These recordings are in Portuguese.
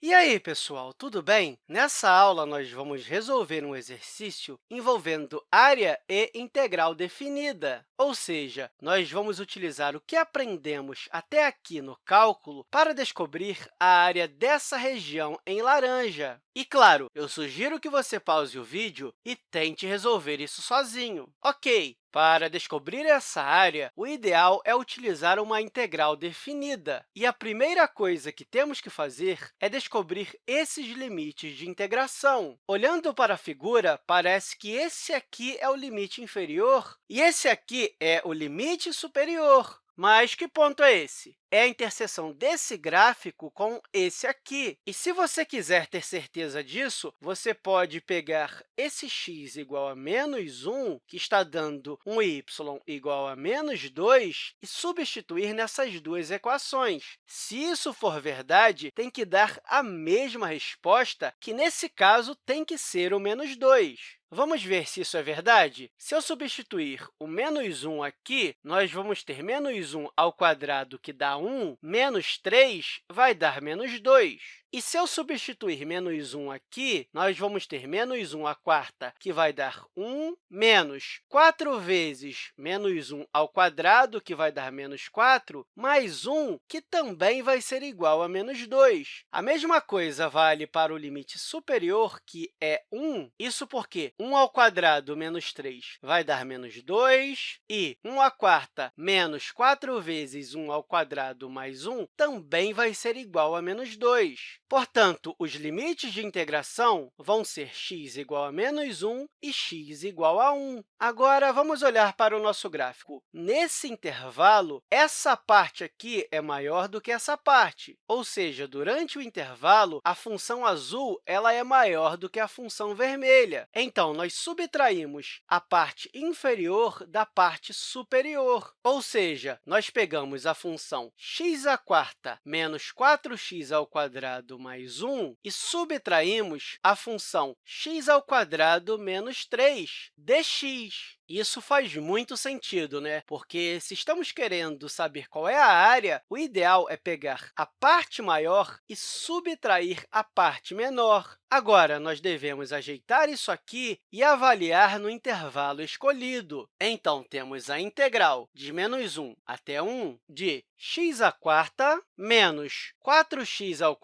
E aí, pessoal, tudo bem? Nessa aula, nós vamos resolver um exercício envolvendo área e integral definida, ou seja, nós vamos utilizar o que aprendemos até aqui no cálculo para descobrir a área dessa região em laranja. E, claro, eu sugiro que você pause o vídeo e tente resolver isso sozinho. Ok, para descobrir essa área, o ideal é utilizar uma integral definida. E a primeira coisa que temos que fazer é descobrir esses limites de integração. Olhando para a figura, parece que esse aqui é o limite inferior e esse aqui é o limite superior. Mas que ponto é esse? É a interseção desse gráfico com esse aqui. E se você quiser ter certeza disso, você pode pegar esse x igual a menos 1, que está dando um y igual a menos 2, e substituir nessas duas equações. Se isso for verdade, tem que dar a mesma resposta, que, nesse caso, tem que ser o menos 2. Vamos ver se isso é verdade? Se eu substituir o menos 1 aqui, nós vamos ter menos 1 ao quadrado, que dá 1, menos 3 vai dar menos 2. E se eu substituir menos 1 aqui, nós vamos ter menos 1 à quarta, que vai dar 1, menos 4 vezes menos 1 ao quadrado, que vai dar menos 4, mais 1, que também vai ser igual a menos 2. A mesma coisa vale para o limite superior, que é 1. Isso porque 1 ao quadrado menos 3 vai dar menos 2, e 1 à quarta menos 4 vezes 1 ao quadrado mais 1 também vai ser igual a menos 2. Portanto, os limites de integração vão ser x igual a menos 1 e x igual a 1. Agora, vamos olhar para o nosso gráfico. Nesse intervalo, essa parte aqui é maior do que essa parte, ou seja, durante o intervalo, a função azul ela é maior do que a função vermelha. Então, nós subtraímos a parte inferior da parte superior, ou seja, nós pegamos a função x à quarta menos 4x ao quadrado mais 1 e subtraímos a função x ao quadrado menos 3 dx. Isso faz muito sentido, né? porque se estamos querendo saber qual é a área, o ideal é pegar a parte maior e subtrair a parte menor. Agora, nós devemos ajeitar isso aqui e avaliar no intervalo escolhido. Então, temos a integral de menos 1 até 1 de x menos 4x ao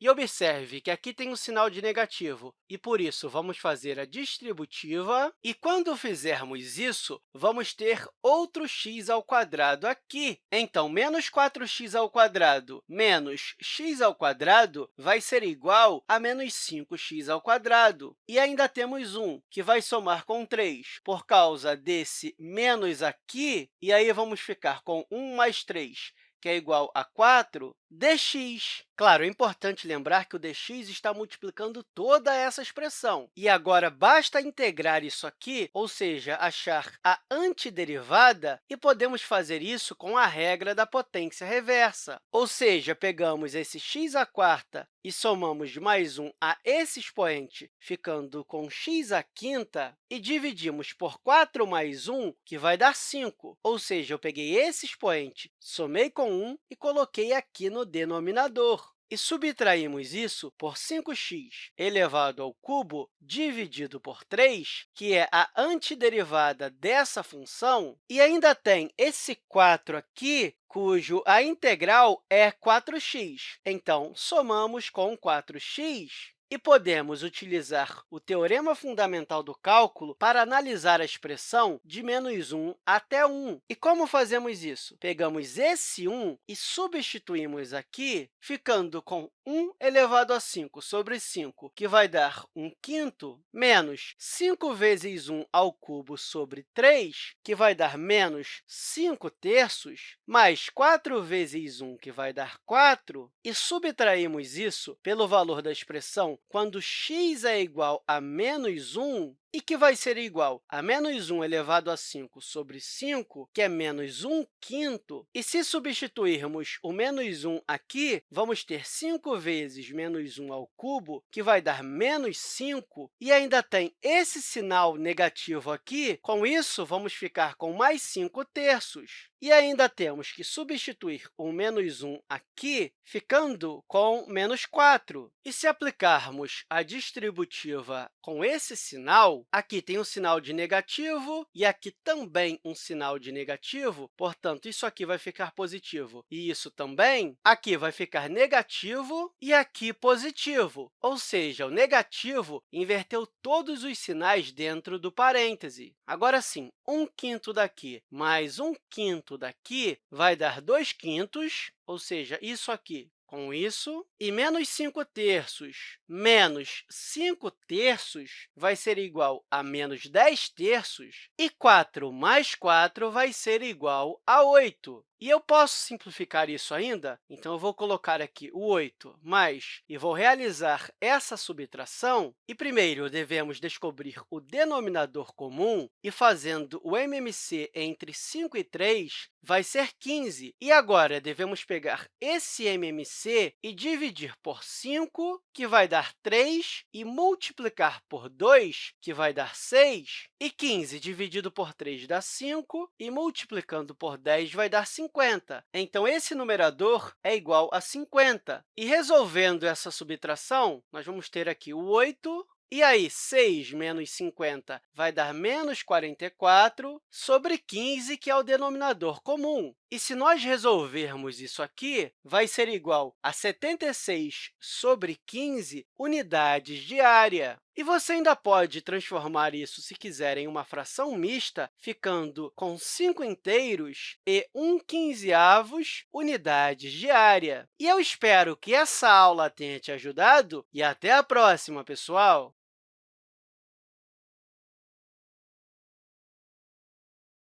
e observe que aqui tem um sinal de negativo, e, por isso, vamos fazer a distributiva. E, quando fizermos isso, vamos ter outro x ao quadrado aqui. Então, menos 4x ao quadrado menos x ao quadrado vai ser igual a menos 5x ao quadrado. E ainda temos 1, que vai somar com 3 por causa desse menos aqui, e aí vamos ficar com 1 mais 3, que é igual a 4, dx. Claro, é importante lembrar que o dx está multiplicando toda essa expressão. E agora, basta integrar isso aqui, ou seja, achar a antiderivada, e podemos fazer isso com a regra da potência reversa. Ou seja, pegamos esse x à quarta e somamos mais 1 a esse expoente, ficando com x à quinta, e dividimos por 4 mais 1, que vai dar 5. Ou seja, eu peguei esse expoente, somei com 1 e coloquei aqui no denominador e subtraímos isso por 5x elevado ao cubo dividido por 3, que é a antiderivada dessa função, e ainda tem esse 4 aqui, cujo a integral é 4x. Então, somamos com 4x e podemos utilizar o teorema fundamental do cálculo para analisar a expressão de menos 1 até 1. E como fazemos isso? Pegamos esse 1 e substituímos aqui, ficando com 1 elevado a 5 sobre 5, que vai dar 1 quinto, menos 5 vezes 1 ao cubo sobre 3, que vai dar menos 5 terços, mais 4 vezes 1, que vai dar 4, e subtraímos isso pelo valor da expressão quando x é igual a menos 1, e que vai ser igual a menos 1 elevado a 5 sobre 5, que é menos 1 quinto. E se substituirmos o menos 1 aqui, vamos ter 5 vezes menos 1 ao cubo, que vai dar menos 5, e ainda tem esse sinal negativo aqui. Com isso, vamos ficar com mais 5 terços. E ainda temos que substituir o menos 1 aqui, ficando com menos 4. E se aplicarmos a distributiva com esse sinal, aqui tem um sinal de negativo e aqui também um sinal de negativo, portanto, isso aqui vai ficar positivo e isso também, aqui vai ficar negativo e aqui positivo, ou seja, o negativo inverteu todos os sinais dentro do parêntese. Agora sim, 1 quinto daqui mais 1 quinto daqui vai dar 2 quintos, ou seja, isso aqui com isso, e menos 5 terços menos 5 terços vai ser igual a menos 10 terços, e 4 mais 4 vai ser igual a 8. E eu posso simplificar isso ainda? Então, eu vou colocar aqui o 8 mais, e vou realizar essa subtração. E, primeiro, devemos descobrir o denominador comum, e fazendo o MMC entre 5 e 3, vai ser 15. E agora, devemos pegar esse MMC e dividir por 5, que vai dar 3, e multiplicar por 2, que vai dar 6. E 15 dividido por 3 dá 5, e multiplicando por 10 vai dar 50. 50. Então, esse numerador é igual a 50. E resolvendo essa subtração, nós vamos ter aqui o 8 e aí, 6 menos 50 vai dar menos 44 sobre 15, que é o denominador comum. E se nós resolvermos isso aqui, vai ser igual a 76 sobre 15 unidades de área. E você ainda pode transformar isso, se quiser, em uma fração mista, ficando com 5 inteiros e 1 quinzeavos unidades de área. E eu espero que essa aula tenha te ajudado e até a próxima, pessoal!